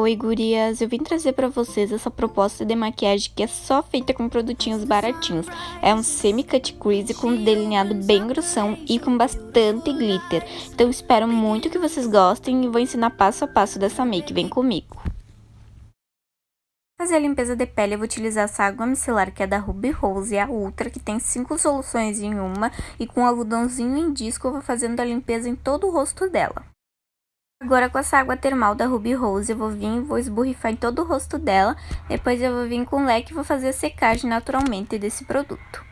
Oi, gurias! Eu vim trazer para vocês essa proposta de maquiagem que é só feita com produtinhos baratinhos. É um semi-cut crease com delineado bem grossão e com bastante glitter. Então espero muito que vocês gostem e vou ensinar passo a passo dessa make. Vem comigo! fazer a limpeza de pele, eu vou utilizar essa água micelar que é da Ruby Rose, a Ultra, que tem cinco soluções em uma, e com algodãozinho em disco eu vou fazendo a limpeza em todo o rosto dela. Agora com essa água termal da Ruby Rose eu vou vir e vou esborrifar em todo o rosto dela. Depois eu vou vir com o leque e vou fazer a secagem naturalmente desse produto.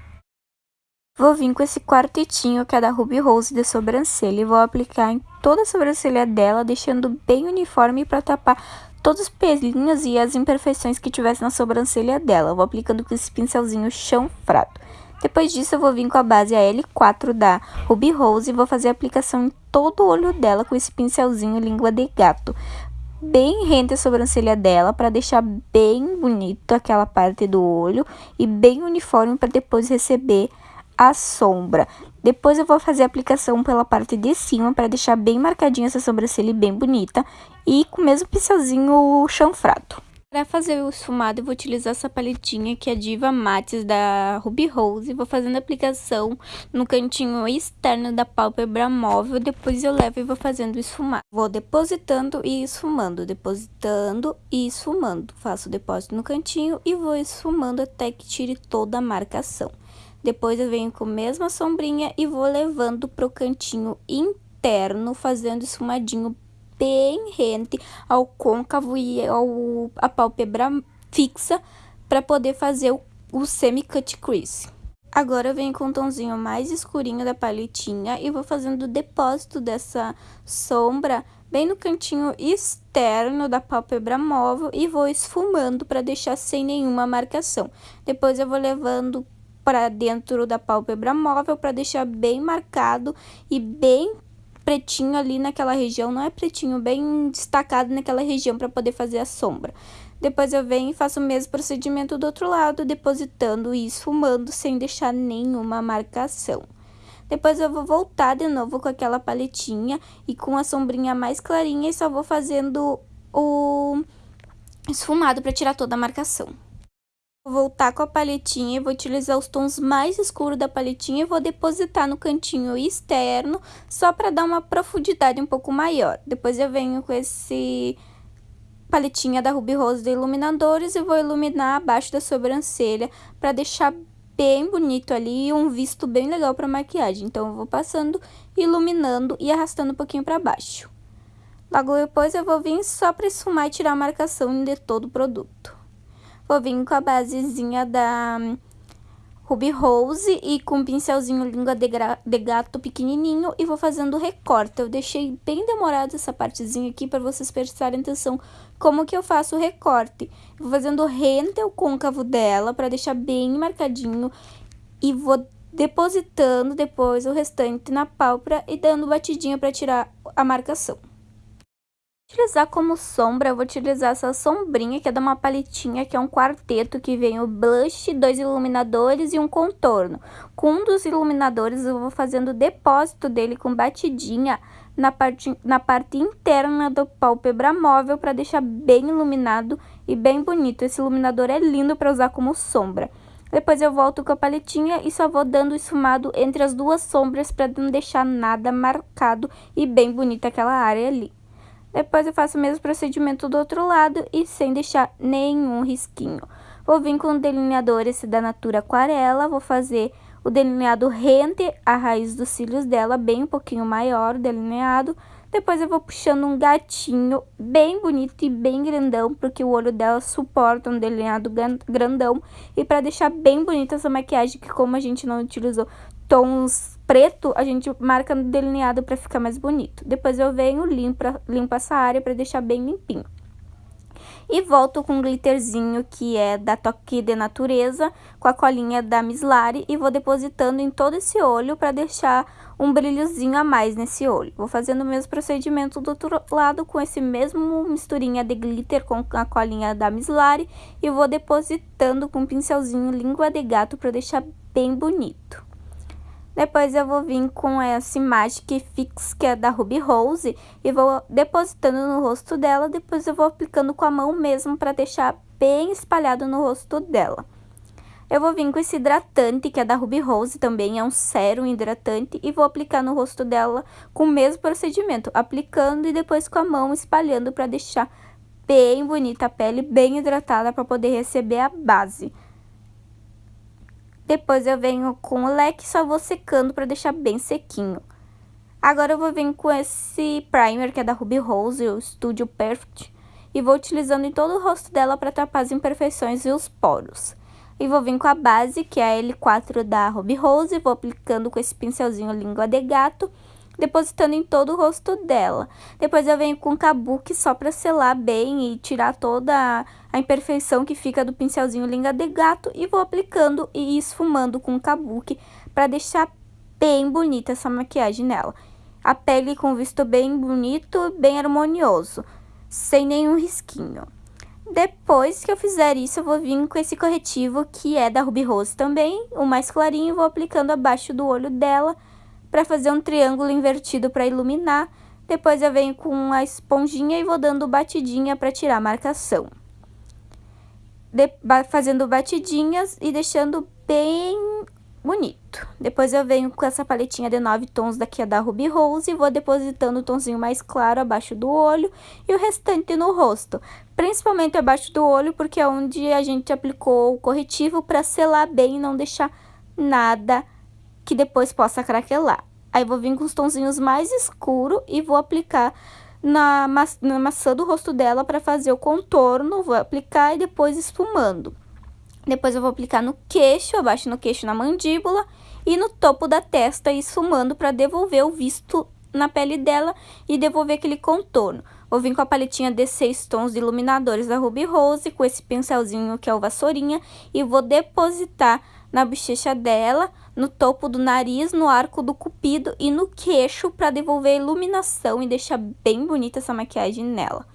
Vou vir com esse quartetinho que é da Ruby Rose de sobrancelha e vou aplicar em toda a sobrancelha dela, deixando bem uniforme para tapar todos os pelinhos e as imperfeições que tivesse na sobrancelha dela. vou aplicando com esse pincelzinho chanfrado. Depois disso, eu vou vir com a base AL4 da Ruby Rose e vou fazer a aplicação em todo o olho dela com esse pincelzinho língua de gato. Bem rente a sobrancelha dela para deixar bem bonito aquela parte do olho e bem uniforme para depois receber a sombra. Depois eu vou fazer a aplicação pela parte de cima para deixar bem marcadinha essa sobrancelha bem bonita e com o mesmo pincelzinho chanfrado. Para fazer o esfumado, eu vou utilizar essa paletinha que é Diva Mates da Ruby Rose. Vou fazendo a aplicação no cantinho externo da pálpebra móvel. Depois eu levo e vou fazendo o esfumado. Vou depositando e esfumando, depositando e esfumando. Faço o depósito no cantinho e vou esfumando até que tire toda a marcação. Depois eu venho com a mesma sombrinha e vou levando para o cantinho interno, fazendo esfumadinho bem rente ao côncavo e ao, a pálpebra fixa para poder fazer o, o semi-cut crease. Agora eu venho com um tomzinho mais escurinho da paletinha e vou fazendo o depósito dessa sombra bem no cantinho externo da pálpebra móvel e vou esfumando para deixar sem nenhuma marcação. Depois eu vou levando para dentro da pálpebra móvel para deixar bem marcado e bem pretinho ali naquela região, não é pretinho, bem destacado naquela região para poder fazer a sombra. Depois eu venho e faço o mesmo procedimento do outro lado, depositando e esfumando sem deixar nenhuma marcação. Depois eu vou voltar de novo com aquela paletinha e com a sombrinha mais clarinha e só vou fazendo o esfumado para tirar toda a marcação. Voltar com a paletinha vou utilizar os tons mais escuros da paletinha e vou depositar no cantinho externo, só para dar uma profundidade um pouco maior. Depois eu venho com esse paletinha da Ruby Rose de iluminadores e vou iluminar abaixo da sobrancelha para deixar bem bonito ali e um visto bem legal para maquiagem. Então, eu vou passando, iluminando e arrastando um pouquinho para baixo. Logo depois, eu vou vir só para esfumar e tirar a marcação de todo o produto. Vou vir com a basezinha da Ruby Rose e com um pincelzinho língua de, de, gato pequenininho e vou fazendo recorte. Eu deixei bem demorado essa partezinha aqui para vocês prestarem atenção como que eu faço o recorte. vou fazendo rente ao côncavo dela para deixar bem marcadinho e vou depositando depois o restante na pálpebra e dando batidinha para tirar a marcação utilizar como sombra, eu vou utilizar essa sombrinha, que é de uma paletinha, que é um quarteto, que vem o blush, dois iluminadores e um contorno. Com um dos iluminadores, eu vou fazendo o depósito dele com batidinha na parte, na parte interna do pálpebra móvel, para deixar bem iluminado e bem bonito. Esse iluminador é lindo para usar como sombra. Depois eu volto com a paletinha e só vou dando esfumado entre as duas sombras para não deixar nada marcado e bem bonita aquela área ali. Depois eu faço o mesmo procedimento do outro lado e sem deixar nenhum risquinho. Vou vir com o delineador esse da Natura Aquarela, vou fazer o delineado rente a raiz dos cílios dela, bem um pouquinho maior o delineado. Depois eu vou puxando um gatinho bem bonito e bem grandão, porque o olho dela suporta um delineado grandão. E para deixar bem bonita essa maquiagem, que como a gente não utilizou tons preto, a gente marca no delineado para ficar mais bonito. Depois eu venho, limpo, limpo essa área para deixar bem limpinho. E volto com um glitterzinho que é da Toque de Natureza, com a colinha da Miss Lari, e vou depositando em todo esse olho para deixar um brilhozinho a mais nesse olho. Vou fazendo o mesmo procedimento do outro lado com esse mesmo misturinha de glitter com a colinha da Miss Lari, e vou depositando com um pincelzinho língua de gato para deixar bem bonito. Depois eu vou vir com esse Magic Fix, que é da Ruby Rose, e vou depositando no rosto dela, depois eu vou aplicando com a mão mesmo para deixar bem espalhado no rosto dela. Eu vou vir com esse hidratante, que é da Ruby Rose também, é um sérum hidratante, e vou aplicar no rosto dela com o mesmo procedimento, aplicando e depois com a mão espalhando para deixar bem bonita a pele, bem hidratada para poder receber a base. Depois eu venho com o leque, só vou secando para deixar bem sequinho. Agora eu vou vir com esse primer, que é da Ruby Rose, o Studio Perfect, e vou utilizando em todo o rosto dela para tapar as imperfeições e os poros. E vou vir com a base, que é a L4 da Ruby Rose, vou aplicando com esse pincelzinho língua de gato, depositando em todo o rosto dela. Depois eu venho com kabuki só para selar bem e tirar toda a imperfeição que fica do pincelzinho língua de gato e vou aplicando e esfumando com o kabuki para deixar bem bonita essa maquiagem nela. A pele com visto bem bonito, bem harmonioso, sem nenhum risquinho. Depois que eu fizer isso, eu vou vir com esse corretivo que é da Ruby Rose também, o mais clarinho, vou aplicando abaixo do olho dela para fazer um triângulo invertido para iluminar. Depois eu venho com a esponjinha e vou dando batidinha para tirar a marcação. De, fazendo batidinhas e deixando bem bonito. Depois eu venho com essa paletinha de nove tons daqui da Ruby Rose e vou depositando o tonzinho mais claro abaixo do olho e o restante no rosto. Principalmente abaixo do olho, porque é onde a gente aplicou o corretivo para selar bem e não deixar nada que depois possa craquelar. Aí vou vir com os tonzinhos mais escuros e vou aplicar na, ma na maçã do rosto dela para fazer o contorno, vou aplicar e depois esfumando. Depois eu vou aplicar no queixo, abaixo no queixo na mandíbula e no topo da testa, esfumando para devolver o visto na pele dela e devolver aquele contorno. Vou vir com a paletinha de 6 tons de iluminadores da Ruby Rose, com esse pincelzinho que é o vassourinha, e vou depositar na bochecha dela, no topo do nariz, no arco do cupido e no queixo para devolver iluminação e deixar bem bonita essa maquiagem nela.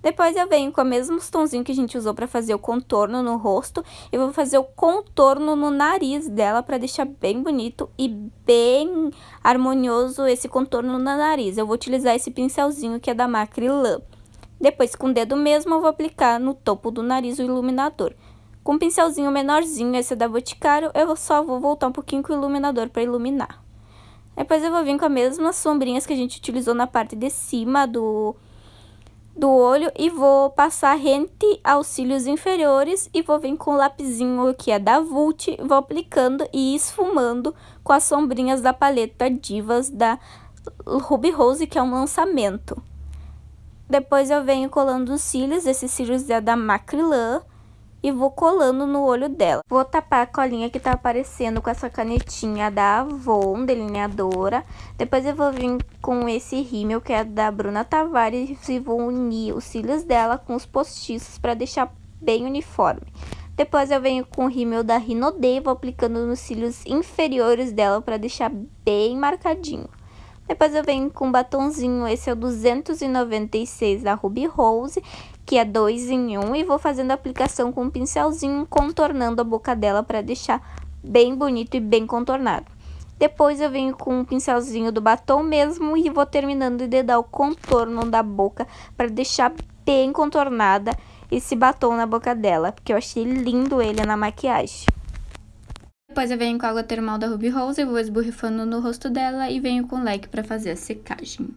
Depois eu venho com o mesmo tonzinho que a gente usou para fazer o contorno no rosto. Eu vou fazer o contorno no nariz dela para deixar bem bonito e bem harmonioso esse contorno no nariz. Eu vou utilizar esse pincelzinho que é da Macrylan. Depois, com o dedo mesmo, eu vou aplicar no topo do nariz o iluminador. Com um pincelzinho menorzinho, esse é da Boticário, eu só vou voltar um pouquinho com o iluminador para iluminar. Depois eu vou vir com as mesmas sombrinhas que a gente utilizou na parte de cima do do olho e vou passar rente aos cílios inferiores e vou vir com o lapisinho que é da Vult, vou aplicando e esfumando com as sombrinhas da paleta Divas da Ruby Rose, que é um lançamento. Depois eu venho colando os cílios, esses cílios é da Macrylan, e vou colando no olho dela. Vou tapar a colinha que tá aparecendo com essa canetinha da Avon, delineadora. Depois eu vou vir com esse rímel que é da Bruna Tavares e vou unir os cílios dela com os postiços para deixar bem uniforme. Depois eu venho com o rímel da Rinode, vou aplicando nos cílios inferiores dela para deixar bem marcadinho. Depois eu venho com um batonzinho, esse é o 296 da Ruby Rose, que é dois em um, e vou fazendo a aplicação com um pincelzinho, contornando a boca dela para deixar bem bonito e bem contornado. Depois eu venho com um pincelzinho do batom mesmo e vou terminando de dar o contorno da boca para deixar bem contornada esse batom na boca dela, porque eu achei lindo ele na maquiagem. Depois eu venho com a água termal da Ruby Rose, e vou esborrifando no rosto dela e venho com leque para fazer a secagem.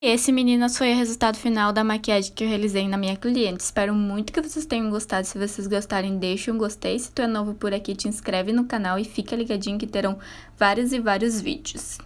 Esse, meninas, foi o resultado final da maquiagem que eu realizei na minha cliente. Espero muito que vocês tenham gostado. Se vocês gostarem, deixe um gostei. Se tu é novo por aqui, te inscreve no canal e fica ligadinho que terão vários e vários vídeos.